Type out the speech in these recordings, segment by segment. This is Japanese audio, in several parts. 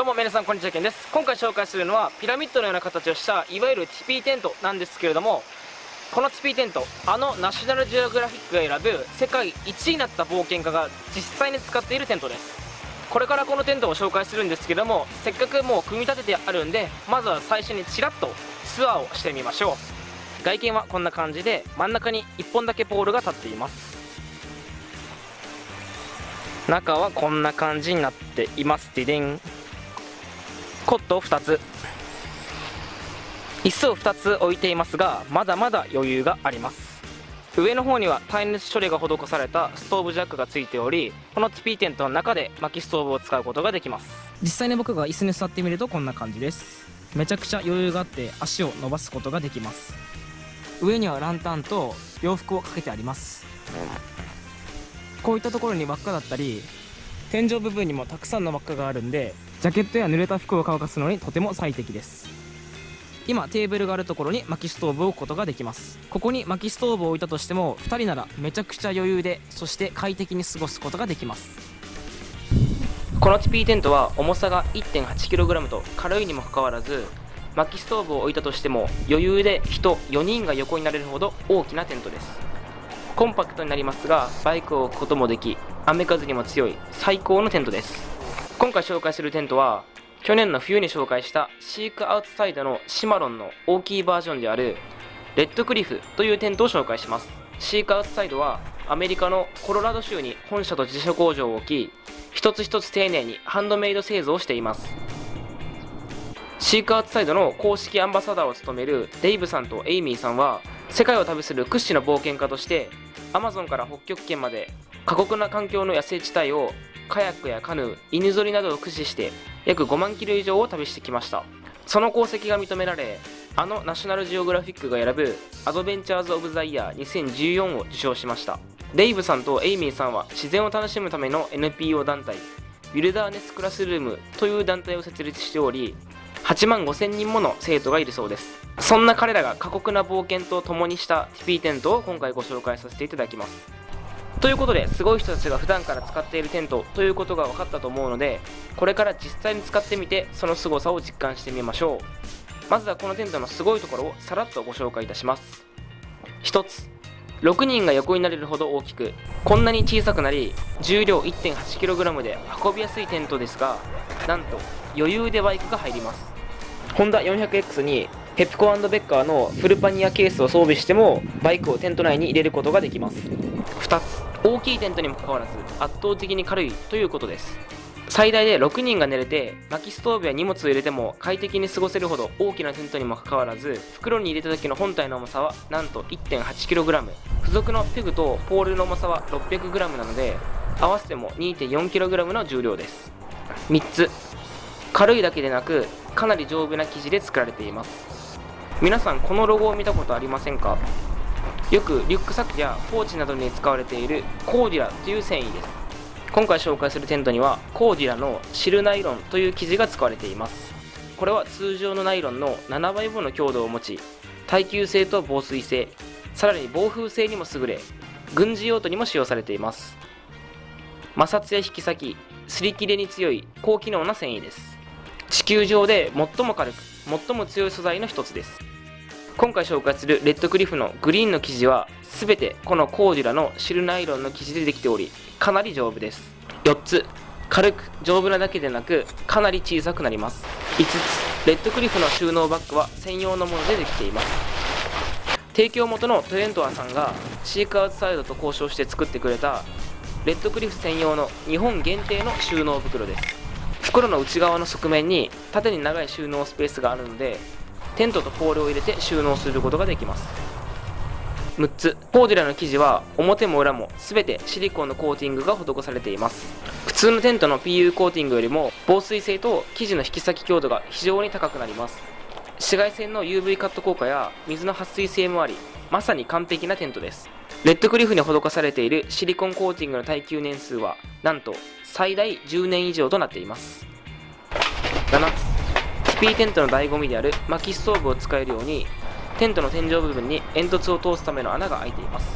どうも皆さんこんにちはけんです。今回紹介するのはピラミッドのような形をしたいわゆるティピーテントなんですけれどもこのティピーテントあのナショナルジオグラフィックが選ぶ世界1位になった冒険家が実際に使っているテントです。これからこのテントを紹介するんですけどもせっかくもう組み立ててあるんでまずは最初にちらっとツアーをしてみましょう。外見はこんな感じで真ん中に1本だけポールが立っています。中はこんな感じになっています。ディデン。コットを2つ。椅子を2つ置いていますがまだまだ余裕があります。上の方には耐熱処理が施されたストーブジャックがついておりこのティピーテントの中で薪ストーブを使うことができます。実際に僕が椅子に座ってみるとこんな感じです。めちゃくちゃ余裕があって足を伸ばすことができます。上にはランタンと洋服をかけてあります。こういったところに輪っかだったり天井部分にもたくさんの輪っかがあるんでジャケットや濡れた服を乾かすのにとても最適です。今テーブルがあるところに薪ストーブを置くことができます。ここに薪ストーブを置いたとしても2人ならめちゃくちゃ余裕でそして快適に過ごすことができます。このティピーテントは重さが 1.8kg と軽いにもかかわらず薪ストーブを置いたとしても余裕で人4人が横になれるほど大きなテントです。コンパクトになりますがバイクを置くこともでき雨風にも強い最高のテントです。今回紹介するテントは去年の冬に紹介したシークアウトサイドのシマロンの大きいバージョンであるレッドクリフというテントを紹介します。シークアウトサイドはアメリカのコロラド州に本社と自社工場を置き一つ一つ丁寧にハンドメイド製造をしています。シークアウトサイドの公式アンバサダーを務めるデイブさんとエイミーさんは世界を旅する屈指の冒険家としてアマゾンから北極圏まで過酷な環境の野生地帯をカヤックやカヌー犬ぞりなどを駆使して約5万キロ以上を旅してきました。その功績が認められあのナショナルジオグラフィックが選ぶ Adventurers of the Year 2014を受賞しました。デイブさんとエイミーさんは自然を楽しむための NPO 団体ウィルダーネスクラスルームという団体を設立しており8万5000人もの生徒がいるそうです。そんな彼らが過酷な冒険と共にしたティピーテントを今回ご紹介させていただきます。ということですごい人たちが普段から使っているテントということが分かったと思うのでこれから実際に使ってみてその凄さを実感してみましょう。まずはこのテントのすごいところをさらっとご紹介いたします。1つ6人が横になれるほど大きくこんなに小さくなり重量 1.8kg で運びやすいテントですがなんと余裕でバイクが入ります。ホンダ 400X にペプコベッカーのフルパニアケースを装備してもバイクをテント内に入れることができます。2つ。大きいテントにもかかわらず圧倒的に軽いということです。最大で6人が寝れて薪ストーブや荷物を入れても快適に過ごせるほど大きなテントにもかかわらず袋に入れた時の本体の重さはなんと 1.8kg 付属のペグとポールの重さは 600g なので合わせても 2.4kg の重量です。3つ。軽いだけでなくかなり丈夫な生地で作られています。皆さんこのロゴを見たことありませんか？よくリュックサックやポーチなどに使われているコーディラという繊維です。今回紹介するテントにはコーディラのシルナイロンという生地が使われています。これは通常のナイロンの7倍分の強度を持ち耐久性と防水性さらに防風性にも優れ軍事用途にも使用されています。摩擦や引き裂き擦り切れに強い高機能な繊維です。地球上で最も軽く最も強い素材の一つです。今回紹介するレッドクリフのグリーンの生地は全てこのコーデュラのシルナイロンの生地でできておりかなり丈夫です。4つ軽く丈夫なだけでなくかなり小さくなります。5つレッドクリフの収納バッグは専用のものでできています。提供元のトレントアさんがシークアウトサイドと交渉して作ってくれたレッドクリフ専用の日本限定の収納袋です。袋の内側の側面に縦に長い収納スペースがあるのでテントとポールを入れて収納することができます。6つ。コーデュラの生地は表も裏も全てシリコンのコーティングが施されています。普通のテントの PU コーティングよりも防水性と生地の引き裂き強度が非常に高くなります。紫外線の UV カット効果や水の撥水性もありまさに完璧なテントです。レッドクリフに施されているシリコンコーティングの耐久年数はなんと最大10年以上となっています。7つ P テントの醍醐味である薪ストーブを使えるようにテントの天井部分に煙突を通すための穴が開いています。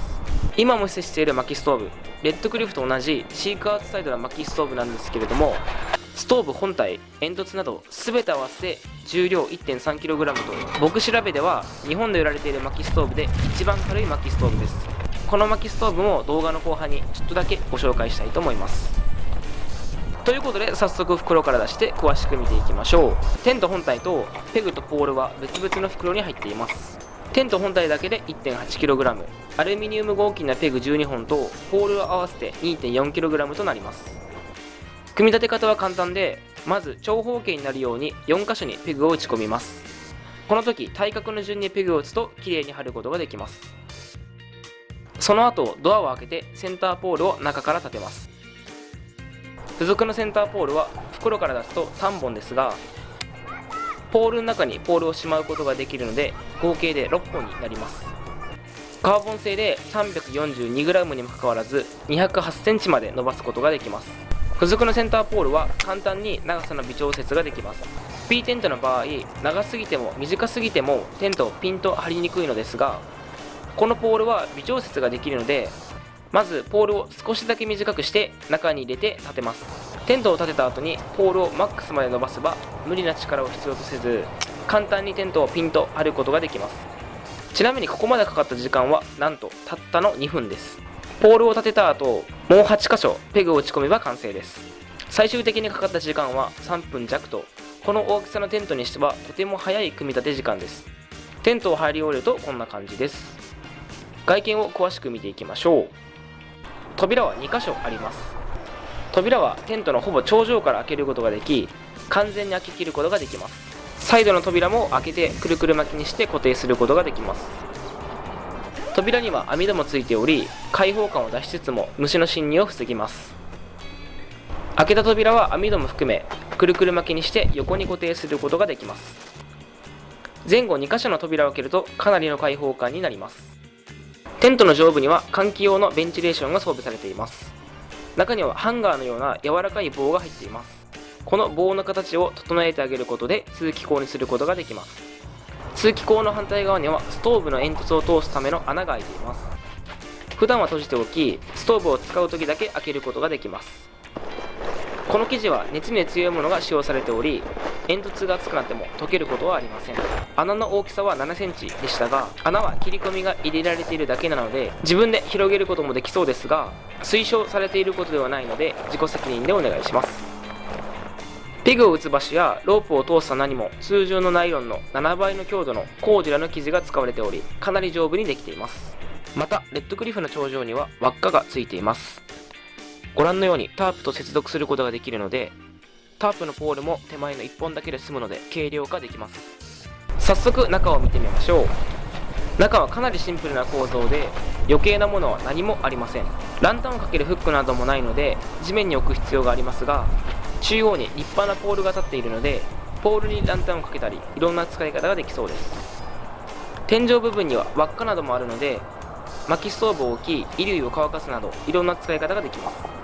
今も施している薪ストーブレッドクリフと同じシークアウトサイドの薪ストーブなんですけれどもストーブ本体煙突など全て合わせて重量 1.3kg と僕調べでは日本で売られている薪ストーブで一番軽い薪ストーブです。この薪ストーブも動画の後半にちょっとだけご紹介したいと思います。ということで早速袋から出して詳しく見ていきましょう。テント本体とペグとポールは別々の袋に入っています。テント本体だけで 1.8kg アルミニウム合金なペグ12本とポールを合わせて 2.4kg となります。組み立て方は簡単でまず長方形になるように4箇所にペグを打ち込みます。この時対角の順にペグを打つときれいに貼ることができます。その後ドアを開けてセンターポールを中から立てます。付属のセンターポールは袋から出すと3本ですがポールの中にポールをしまうことができるので合計で6本になります。カーボン製で 342g にもかかわらず 208cm まで伸ばすことができます。付属のセンターポールは簡単に長さの微調節ができます。P テントの場合長すぎても短すぎてもテントをピンと張りにくいのですがこのポールは微調節ができるのでまずポールを少しだけ短くして中に入れて立てます。テントを立てた後にポールをマックスまで伸ばせば無理な力を必要とせず簡単にテントをピンと張ることができます。ちなみにここまでかかった時間はなんとたったの2分です。ポールを立てた後もう8箇所ペグを打ち込めば完成です。最終的にかかった時間は3分弱とこの大きさのテントにしてはとても早い組み立て時間です。テントを入り終えるとこんな感じです。外見を詳しく見ていきましょう。扉は2箇所あります。扉はテントのほぼ頂上から開けることができ完全に開けきることができます。サイドの扉も開けてくるくる巻きにして固定することができます。扉には網戸もついており開放感を出しつつも虫の侵入を防ぎます。開けた扉は網戸も含めくるくる巻きにして横に固定することができます。前後2箇所の扉を開けるとかなりの開放感になります。テントの上部には換気用のベンチレーションが装備されています。中にはハンガーのような柔らかい棒が入っています。この棒の形を整えてあげることで通気口にすることができます。通気口の反対側にはストーブの煙突を通すための穴が開いています。普段は閉じておきストーブを使う時だけ開けることができます。この生地は熱に強いものが使用されており煙突が熱くなっても溶けることはありません。穴の大きさは 7cm でしたが穴は切り込みが入れられているだけなので自分で広げることもできそうですが推奨されていることではないので自己責任でお願いします。ペグを打つ場所やロープを通す穴にも通常のナイロンの7倍の強度のコーデュラの生地が使われておりかなり丈夫にできています。またレッドクリフの頂上には輪っかがついています。ご覧のようにタープと接続することができるのでタープのポールも手前の1本だけで済むので軽量化できます。早速中を見てみましょう。中はかなりシンプルな構造で余計なものは何もありません。ランタンをかけるフックなどもないので地面に置く必要がありますが中央に立派なポールが立っているのでポールにランタンをかけたりいろんな使い方ができそうです。天井部分には輪っかなどもあるので薪ストーブを置き衣類を乾かすなどいろんな使い方ができます。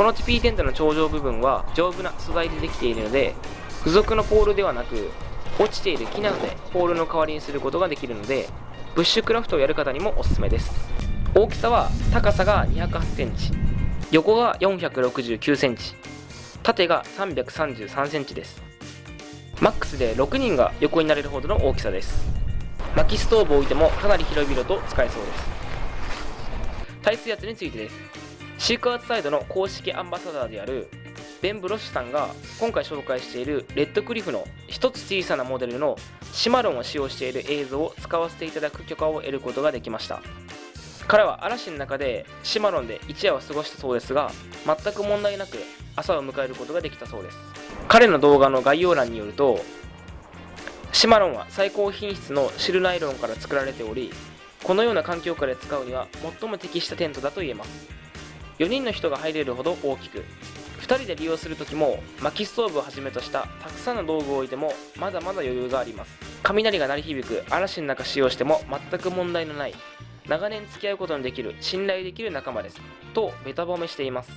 この TP テントの頂上部分は丈夫な素材でできているので付属のポールではなく落ちている木などでポールの代わりにすることができるのでブッシュクラフトをやる方にもおすすめです。大きさは高さが2 0 8センチ横が4 6 9センチ縦が333センチです。マックスで6人が横になれるほどの大きさです。薪ストーブを置いてもかなり広々と使えそうです。耐水圧についてです。シークワーツサイドの公式アンバサダーであるベン・ブロッシュさんが今回紹介しているレッドクリフの一つ小さなモデルのシマロンを使用している映像を使わせていただく許可を得ることができました。彼は嵐の中でシマロンで一夜を過ごしたそうですが全く問題なく朝を迎えることができたそうです。彼の動画の概要欄によるとシマロンは最高品質のシルナイロンから作られておりこのような環境下で使うには最も適したテントだと言えます。4人の人が入れるほど大きく。2人で利用する時も薪ストーブをはじめとしたたくさんの道具を置いてもまだまだ余裕があります。雷が鳴り響く嵐の中使用しても全く問題のない長年付き合うことのできる信頼できる仲間です。とベタ褒めしています。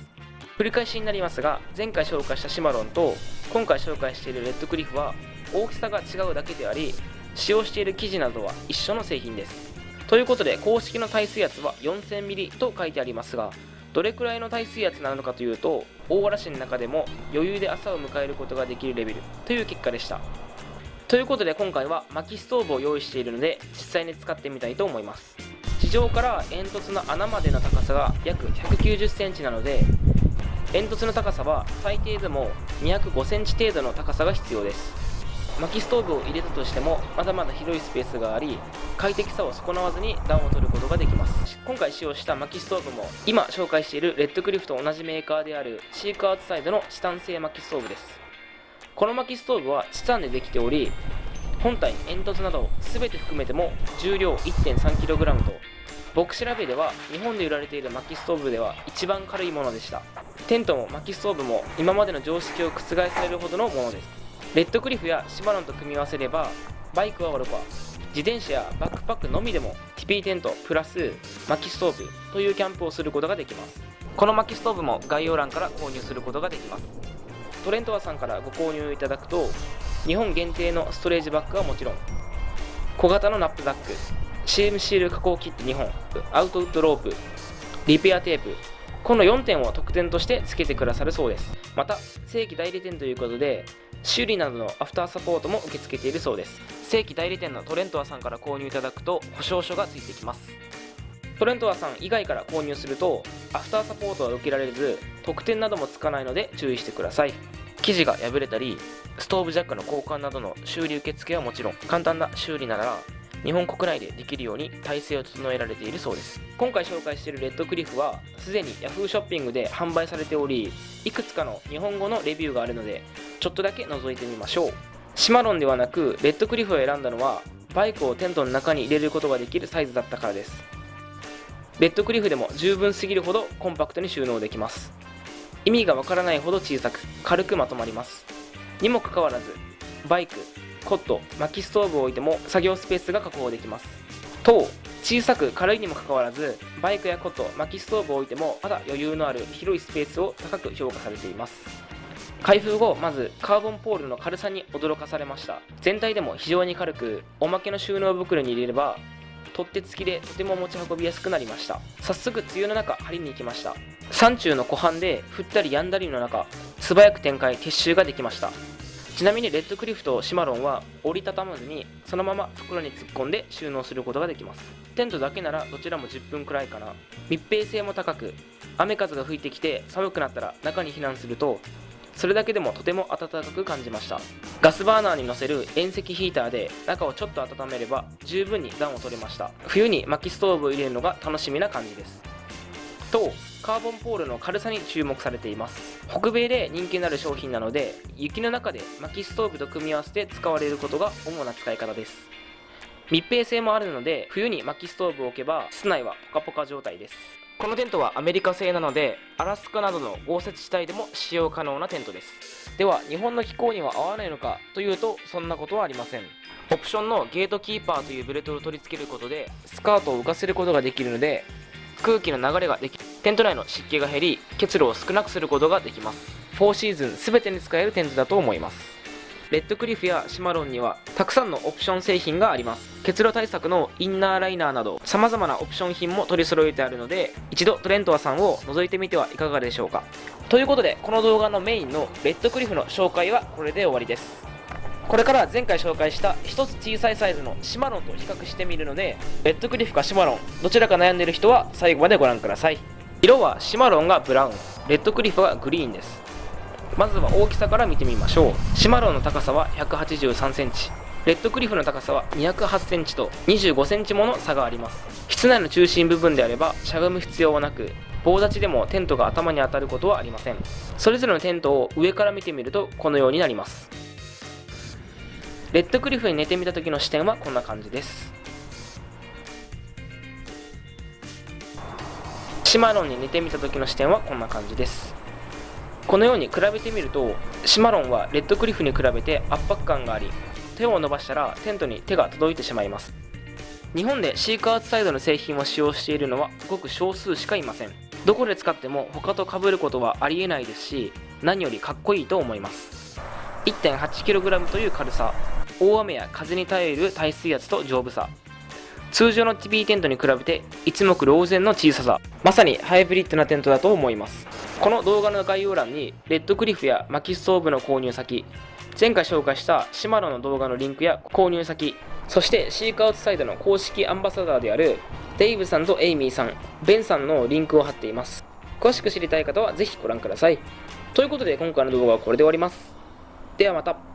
繰り返しになりますが前回紹介したシマロンと今回紹介しているレッドクリフは大きさが違うだけであり使用している生地などは一緒の製品です。ということで公式の耐水圧は 4000ml と書いてありますがどれくらいの耐水圧なのかというと大嵐の中でも余裕で朝を迎えることができるレベルという結果でした。ということで今回は薪ストーブを用意しているので実際に使ってみたいと思います。地上から煙突の穴までの高さが約1 9 0センチなので煙突の高さは最低でも205センチ程度の高さが必要です。薪ストーブを入れたとしてもまだまだ広いスペースがあり快適さを損なわずに暖を取ることができます。今回使用した薪ストーブも今紹介しているレッドクリフと同じメーカーであるシークアウトサイドのチタン製薪ストーブです。この薪ストーブはチタンでできており本体煙突など全て含めても重量 1.3kg と僕調べでは日本で売られている薪ストーブでは一番軽いものでした。テントも薪ストーブも今までの常識を覆されるほどのものです。レッドクリフやシマロンと組み合わせればバイクはおろか自転車やバックパックのみでも TP テントプラス薪ストーブというキャンプをすることができます。この薪ストーブも概要欄から購入することができます。トレントアさんからご購入いただくと日本限定のストレージバッグはもちろん小型のナップザック CM シール加工キット2本アウトウッドロープリペアテープこの4点を特典として付けてくださるそうです。また正規代理店ということで修理などのアフターサポートも受け付けているそうです。正規代理店のトレントアさんから購入いただくと保証書がついてきます。トレントアさん以外から購入するとアフターサポートは受けられず特典などもつかないので注意してください。生地が破れたりストーブジャックの交換などの修理受付はもちろん簡単な修理なら日本国内でできるように体制を整えられているそうです。今回紹介しているレッドクリフはすでに Yahoo ショッピングで販売されておりいくつかの日本語のレビューがあるのでちょっとだけ覗いてみましょう。シマロンではなくレッドクリフを選んだのはバイクをテントの中に入れることができるサイズだったからです。レッドクリフでも十分すぎるほどコンパクトに収納できます。意味がわからないほど小さく軽くまとまります。にもかかわらずバイクコット薪ストーブを置いても作業スペースが確保できます。と小さく軽いにもかかわらずバイクやコット薪ストーブを置いてもまだ余裕のある広いスペースを高く評価されています。開封後まずカーボンポールの軽さに驚かされました。全体でも非常に軽くおまけの収納袋に入れれば取っ手付きでとても持ち運びやすくなりました。早速梅雨の中張りに行きました。山中の湖畔で降ったり止んだりの中素早く展開撤収ができました。ちなみにレッドクリフとシマロンは折りたたまずにそのまま袋に突っ込んで収納することができます。テントだけならどちらも10分くらいかな。密閉性も高く雨風が吹いてきて寒くなったら中に避難するとそれだけでもとても暖かく感じました。ガスバーナーに乗せる遠赤ヒーターで中をちょっと温めれば十分に暖を取れました。冬に薪ストーブを入れるのが楽しみな感じです。とカーボンポールの軽さに注目されています。北米で人気のある商品なので雪の中で薪ストーブと組み合わせて使われることが主な使い方です。密閉性もあるので冬に薪ストーブを置けば室内はポカポカ状態です。このテントはアメリカ製なのでアラスカなどの豪雪地帯でも使用可能なテントです。では日本の気候には合わないのかというとそんなことはありません。オプションのゲートキーパーというベルトを取り付けることでスカートを浮かせることができるので空気の流れができテント内の湿気が減り結露を少なくすることができます。4シーズン全てに使えるテントだと思います。レッドクリフやシマロンにはたくさんのオプション製品があります。結露対策のインナーライナーなど様々なオプション品も取り揃えてあるので一度トレントアさんを覗いてみてはいかがでしょうか。ということでこの動画のメインのレッドクリフの紹介はこれで終わりです。これから前回紹介した1つ小さいサイズのシマロンと比較してみるのでレッドクリフかシマロンどちらか悩んでいる人は最後までご覧ください。色はシマロンがブラウンレッドクリフはグリーンです。まずは大きさから見てみましょう。シマロンの高さは1 8 3センチ。レッドクリフの高さは208センチと25センチもの差があります。室内の中心部分であればしゃがむ必要はなく棒立ちでもテントが頭に当たることはありません。それぞれのテントを上から見てみるとこのようになります。レッドクリフに寝てみた時の視点はこんな感じです。シマロンに寝てみた時の視点はこんな感じです。このように比べてみるとシマロンはレッドクリフに比べて圧迫感があり手を伸ばしたらテントに手が届いてしまいます。日本でシークアウトサイドの製品を使用しているのはごく少数しかいません。どこで使っても他と被ることはありえないですし何よりかっこいいと思います。1.8kg という軽さ大雨や風に耐える耐水圧と丈夫さ。通常の TP テントに比べて一目瞭然の小ささ。まさにハイブリッドなテントだと思います。この動画の概要欄にレッドクリフや薪ストーブの購入先前回紹介したシマロの動画のリンクや購入先そしてシークアウトサイドの公式アンバサダーであるデイブさんとエイミーさんベンさんのリンクを貼っています。詳しく知りたい方はぜひご覧ください。ということで今回の動画はこれで終わります。ではまた。